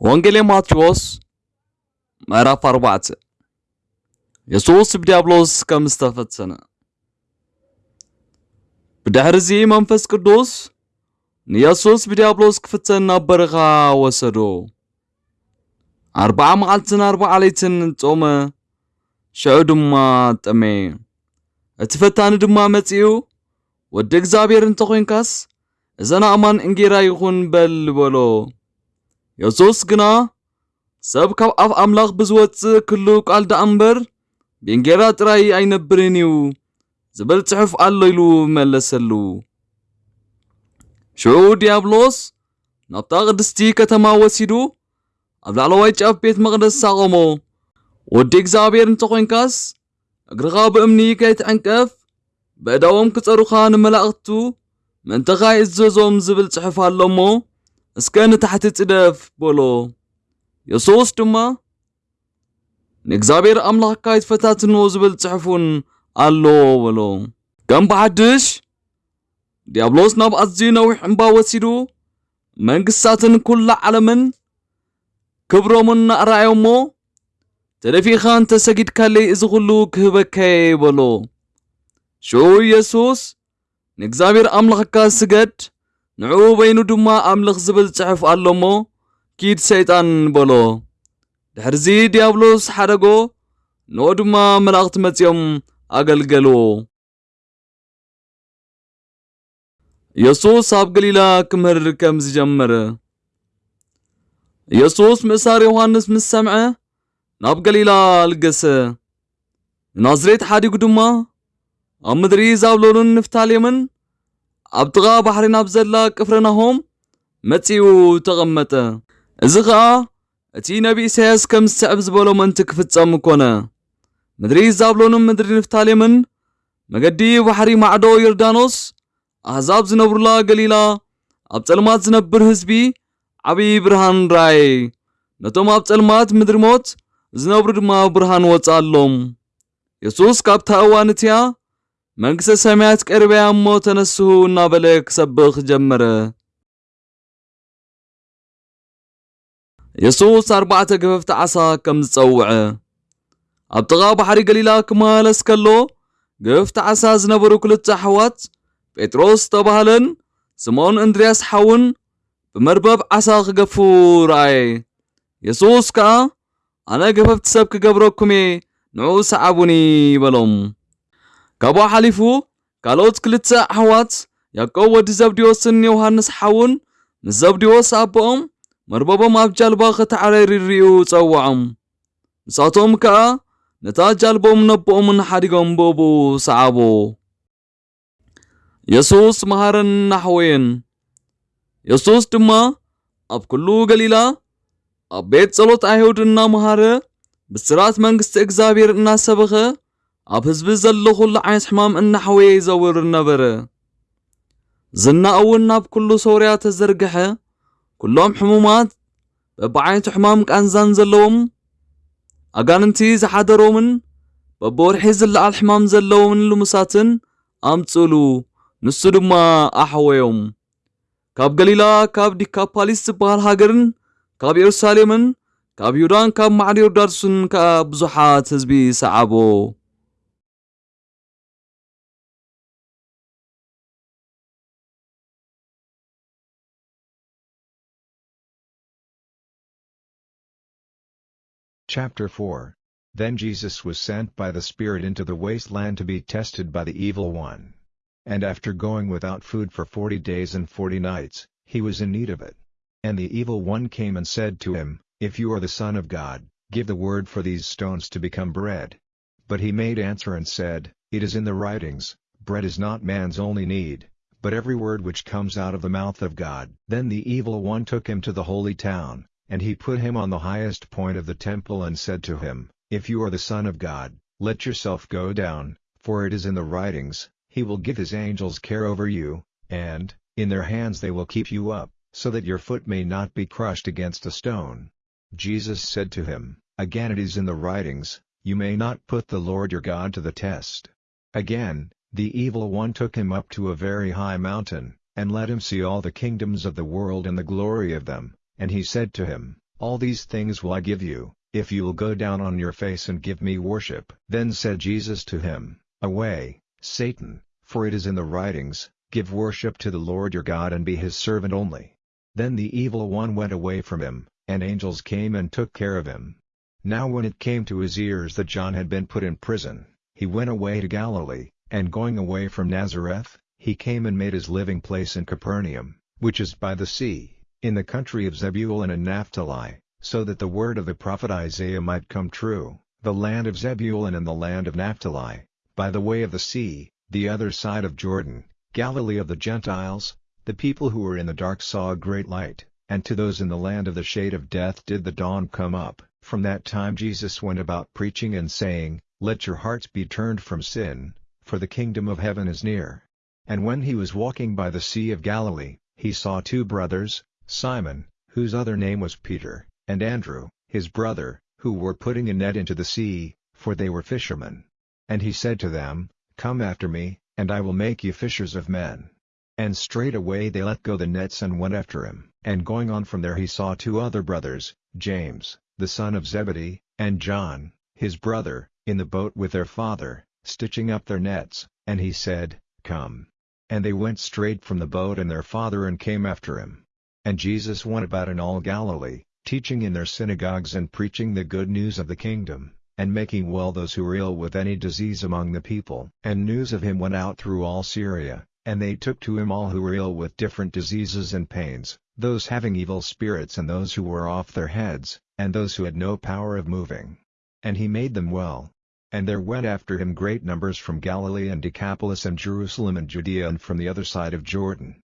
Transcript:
ወንጌል ማቴዎስ ምዕራፍ ኣርባዕተ የሱስ ብዲያብሎስ ከም ዝተፈተነ ብድሕሪ እዚ መንፈስ ቅዱስ ንየሱስ ብዲያብሎስ ክፍተን ናብ ወሰዶ። ኣርባዓ መዓልትን ኣርባዓ ለይትን ጾመ። ሽዑ ድማ ጠመየ እቲ ፈታኒ ድማ መጺኡ ወዲ እግዚኣብሔር እንተኮይንካስ እዘን ኣእማን እንጌራ ይኹን በል በሎ የሱስ ግና ሰብ ካብ ኣፍ ኣምላኽ ብዝወፅእ ኩሉ ቃል ደኣ እምበር ብእንጌራ ጥራይ ኣይነብርን እዩ ዝብል ጽሑፍ ኣሎ ኢሉ መለሰሉ። ሽዑ ዲያብሎስ ናብታ ቅድስቲ ከተማ ወሲዱ ኣብ ላዕለዋይ ጫፍ ቤት መቕደስ ሳቐሞ ወዲ እግዚኣብሔር እንተኮይንካስ እግርኻ ብእምኒ ከይትዕንቀፍ ብእዳዎም ክጸሩኻ ንመላእኽቱ ምእንተኻ ይእዘዞም ዝብል ጽሑፍ ኣሎ እሞ እስከ ንታሕቲ ጽደፍ በሎ የሱስ ድማ ንእግዚኣብሔር ኣምላኽካ ይትፈታትኖ ዝብል ጽሑፉን ኣሎ በሎ ከም ብሓድሽ ዲያብሎስ ናብ ኣዝዩ ነዊሕ እምባ ወሲዱ መንግስታትን ኩላ ዓለምን ክብሮምን ኣርኣዮሞ ተደፊኻ እንተሰጊድካለይ እዚ ኩሉ ክህበከ በሎ ሽዑ ኢየሱስ ንእግዚኣብሔር ኣምላኽካ ስገድ ንዕኡ በይኑ ድማ ኣምልኽ ዝብል ጽሑፍ ኣሎ እሞ ኪድ ሰይጣን በሎ። ድሕርዚ ዲያብሎስ ሓደጎ ንኦ ድማ መላእኽቲ መጺኦም ኣገልገልዎ ኢየሱስ ኣብ ገሊላ ክምህር ከም ዝጀመረ። ኢየሱስ ምእሳር ዮሃንስ ምስ ሰምዐ ናብ ገሊላ ልገሰ። ናዝሬት ሓዲጉ ድማ ኣብ ምድሪ ዛብሎንን ንፍታሌምን ኣብ ጥቓ ባሕሪ ናብ ዘላ ቅፍርናሆም መጺኡ ተቐመጠ እዚ ኸዓ እቲ ነቢ ኢሳያስ ከም ዝስዕብ ዝበሎ መንቲ ክፍጸም ኮነ ምድሪ ዛብሎንን ምድሪ ንፍታሌምን መገዲ ባሕሪ ማዕዶ ዮርዳኖስ ኣሕዛብ ዝነብሩላ ገሊላ ኣብ ጸልማት ዝነብር ህዝቢ ዓብዪ ብርሃን ራእየ ነቶም ኣብ ጸልማት ምድሪ ሞት ዝነብሩ ድማ ብርሃን ወጻሎም የሱስ ካብታ እዋን እትያ መንግሥተ ሰማያት ቀርበያ እሞ ተነስሁ እናበለ ክሰብኽ ጀመረ። የሱስ ኣርባዕተ ገፈፍቲ ዓሳ ከም ዝጸውዐ። ኣብ ጥቓ ባሕሪ ገሊላ ክመላለስ ከሎ ገፈፍቲ ዓሳ ዝነበሩ ክልተ ኣሕዋት ጴጥሮስ ዝተባህለን ስምዖን እንድርያስ ሓውን ብመርበብ ዓሳ ክገፉ ረኣየ። የሱስ ከዓ ኣነ ገፈፍቲ ሰብ ክገብረኩም እየ ንዑ ሰዓቡኒ በሎም ካብኡ ሓሊፉ ካልኦት ክልተ ኣሕዋት ያዕቆብ ወዲ ዘብዴዎስን ዮሃንስ ሓውን ምስ ዘብዴዎስ ኣቦኦም መርበቦም ኣብ ጃልባ ይርኡ ጸውዖም ንሳቶም ከዓ ነታ ጃልቦም ነቦኦምን ሓዲጎም ብእቡ ሰዓቦ። የሱስ መሃረን ናሕወየን። የሱስ ድማ ኣብ ኩሉ ገሊላ ኣብ ቤት ጸሎት ኣይሁድ እናመሃረ ብስራት መንግስቲ እግዚኣብሔር እናሰበኸ ኣብ ህዝቢ ዘሎ ኩሉ ዓይነት ሕማም እናሕወየ ይዘውር ነበረ ዝና እውን ናብ ኩሉ ሶርያ ተዘርግሐ ኩሎም ሕሙማት በብዓይነቱ ሕማም ቃንዛን ዘለዎም ኣጋንንቲ ዝሓደሮምን በብወርሒ ዝለዓል ሕማም ዘለዎምን ልሙሳትን ኣምጽሉ ንሱ ድማ ኣሕወዮም ካብ ገሊላ ካብ ዲካፓሊስ ዝበሃል ሃገርን ካብ ኢየሩሳሌምን ካብ ይሁዳን ካብ ማዕዶ ዮርዳኖስን ከዓ ብዙሓት ህዝቢ ሰዓቦ Chapter 4 Then Jesus was sent by the Spirit into the wasteland to be tested by the evil one. And after going without food for forty days and forty nights, he was in need of it. And the evil one came and said to him, If you are the Son of God, give the word for these stones to become bread. But he made answer and said, It is in the writings, Bread is not man's only need, but every word which comes out of the mouth of God. Then the evil one took him to the holy town, and he put him on the highest point of the temple and said to him, If you are the Son of God, let yourself go down, for it is in the writings, He will give His angels care over you, and, in their hands they will keep you up, so that your foot may not be crushed against a stone. Jesus said to him, Again it is in the writings, You may not put the Lord your God to the test. Again, the evil one took him up to a very high mountain, and let him see all the kingdoms of the world and the glory of them, and he said to him, All these things will I give you, if you will go down on your face and give me worship. Then said Jesus to him, Away, Satan, for it is in the writings, Give worship to the Lord your God and be his servant only. Then the evil one went away from him, and angels came and took care of him. Now when it came to his ears that John had been put in prison, he went away to Galilee, and going away from Nazareth, he came and made his living place in Capernaum, which is by the sea, in the country of Zebulun and Naphtali, so that the word of the prophet Isaiah might come true, the land of Zebulun and the land of Naphtali, by the way of the sea, the other side of Jordan, Galilee of the Gentiles, the people who were in the dark saw a great light, and to those in the land of the shade of death did the dawn come up. From that time Jesus went about preaching and saying, Let your hearts be turned from sin, for the kingdom of heaven is near. And when he was walking by the Sea of Galilee, he saw two brothers, Simon, whose other name was Peter, and Andrew, his brother, who were putting a net into the sea, for they were fishermen. And he said to them, Come after me, and I will make you fishers of men. And straightway they let go the nets and went after him. And going on from there he saw two other brothers, James, the son of Zebedee, and John, his brother, in the boat with their father, stitching up their nets, and he said, Come. And they went straight from the boat and their father and came after him. And Jesus went about in all Galilee, teaching in their synagogues and preaching the good news of the kingdom, and making well those who were ill with any disease among the people. And news of him went out through all Syria, and they took to him all who were ill with different diseases and pains, those having evil spirits and those who were off their heads, and those who had no power of moving. And he made them well. And there went after him great numbers from Galilee and Decapolis and Jerusalem and Judea and from the other side of Jordan,